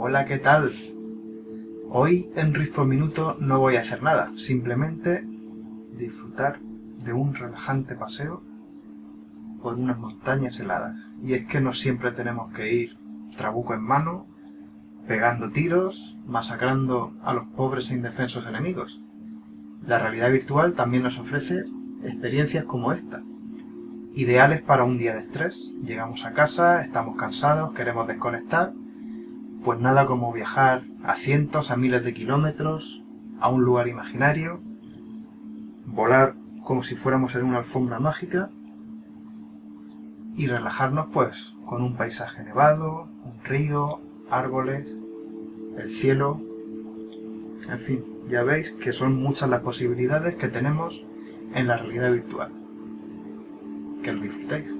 Hola, ¿qué tal? Hoy en Riff por Minuto no voy a hacer nada, simplemente disfrutar de un relajante paseo por unas montañas heladas. Y es que no siempre tenemos que ir trabuco en mano, pegando tiros, masacrando a los pobres e indefensos enemigos. La realidad virtual también nos ofrece experiencias como esta, ideales para un día de estrés. Llegamos a casa, estamos cansados, queremos desconectar, pues nada como viajar a cientos, a miles de kilómetros, a un lugar imaginario, volar como si fuéramos en una alfombra mágica y relajarnos pues con un paisaje nevado, un río, árboles, el cielo, en fin, ya veis que son muchas las posibilidades que tenemos en la realidad virtual. Que lo disfrutéis.